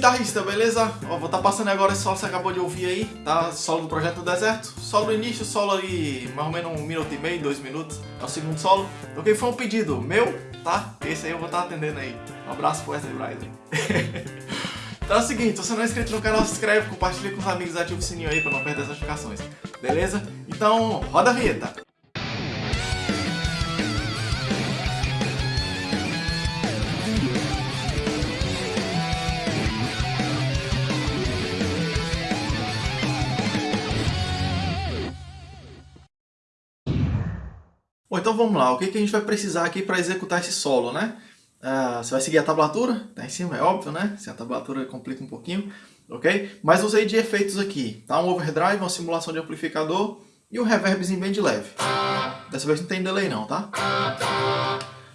guitarrista, beleza? Ó, vou estar tá passando agora esse solo que você acabou de ouvir aí, tá? Solo do Projeto do Deserto. Solo no início, solo ali mais ou menos um minuto e meio, dois minutos. É o segundo solo. Ok? Foi um pedido meu, tá? Esse aí eu vou estar tá atendendo aí. Um abraço pro Wesley Bryden. então é o seguinte, se você não é inscrito no canal, se inscreve, compartilha com os amigos, ativa o sininho aí pra não perder as notificações. Beleza? Então, roda a vinheta. Então vamos lá. O que, que a gente vai precisar aqui para executar esse solo, né? Uh, você vai seguir a tablatura, tá em cima, é óbvio, né? Se a tablatura complica um pouquinho, ok? Mas usei de efeitos aqui, tá? Um overdrive, uma simulação de amplificador e um reverbzinho bem de leve. Dessa vez não tem delay não, tá?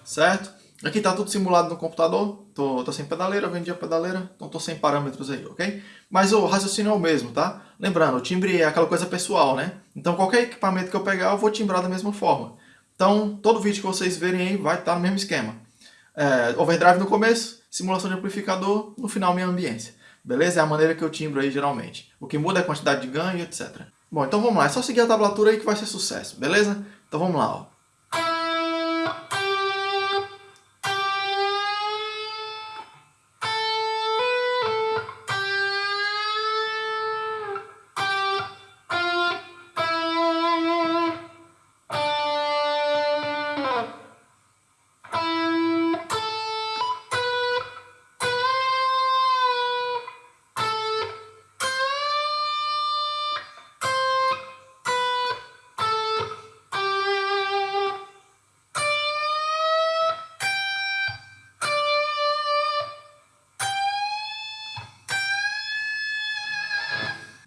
Certo? Aqui tá tudo simulado no computador, tô, tô sem pedaleira, vendi a pedaleira, então tô sem parâmetros aí, ok? Mas o raciocínio é o mesmo, tá? Lembrando, o timbre é aquela coisa pessoal, né? Então qualquer equipamento que eu pegar, eu vou timbrar da mesma forma. Então, todo vídeo que vocês verem aí vai estar no mesmo esquema. É, overdrive no começo, simulação de amplificador, no final minha ambiência. Beleza? É a maneira que eu timbro aí geralmente. O que muda é a quantidade de ganho, etc. Bom, então vamos lá. É só seguir a tablatura aí que vai ser sucesso. Beleza? Então vamos lá, ó.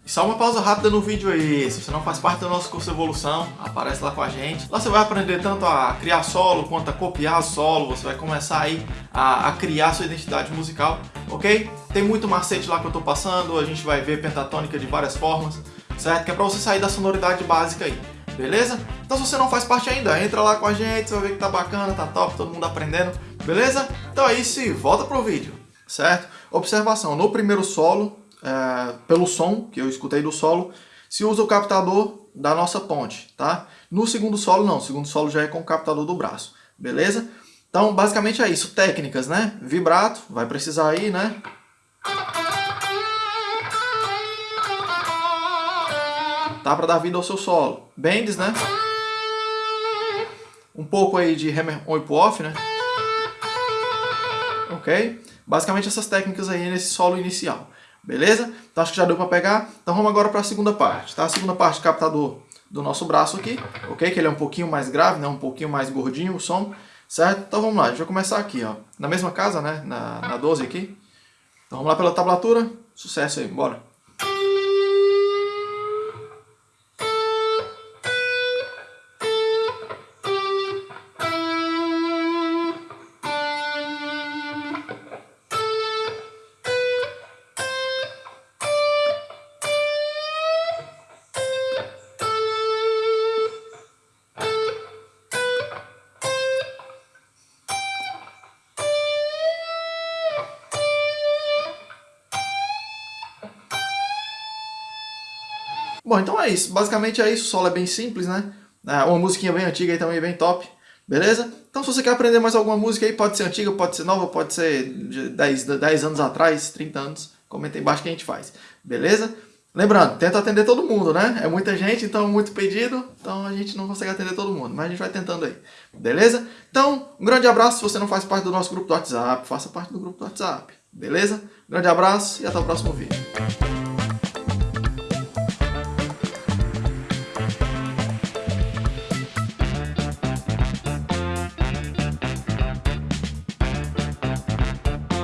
Só uma pausa rápida no vídeo aí, se você não faz parte do nosso curso Evolução, aparece lá com a gente. Lá você vai aprender tanto a criar solo, quanto a copiar solo, você vai começar aí a, a criar sua identidade musical, ok? Tem muito macete lá que eu tô passando, a gente vai ver pentatônica de várias formas, certo? Que é pra você sair da sonoridade básica aí, beleza? Então se você não faz parte ainda, entra lá com a gente, você vai ver que tá bacana, tá top, todo mundo aprendendo, beleza? Então é isso e volta pro vídeo, certo? Observação, no primeiro solo, é, pelo som que eu escutei do solo, se usa o captador da nossa ponte, tá? No segundo solo não, o segundo solo já é com o captador do braço, beleza? Então basicamente é isso, técnicas, né? Vibrato, vai precisar aí, né? Tá para dar vida ao seu solo. Bends, né? Um pouco aí de hammer on e off, né? Ok? Basicamente essas técnicas aí nesse solo inicial. Beleza? Então acho que já deu para pegar. Então vamos agora para a segunda parte, tá? A segunda parte, captador do nosso braço aqui, ok? Que ele é um pouquinho mais grave, né? Um pouquinho mais gordinho o som, certo? Então vamos lá, a gente vai começar aqui, ó. Na mesma casa, né? Na, na 12 aqui. Então vamos lá pela tablatura. Sucesso aí, bora. Bom, então é isso. Basicamente é isso. O solo é bem simples, né? É uma musiquinha bem antiga aí também, bem top. Beleza? Então se você quer aprender mais alguma música aí, pode ser antiga, pode ser nova, pode ser de 10, 10 anos atrás, 30 anos. Comenta aí embaixo que a gente faz. Beleza? Lembrando, tenta atender todo mundo, né? É muita gente, então muito pedido, então a gente não consegue atender todo mundo, mas a gente vai tentando aí. Beleza? Então, um grande abraço. Se você não faz parte do nosso grupo do WhatsApp, faça parte do grupo do WhatsApp. Beleza? Grande abraço e até o próximo vídeo.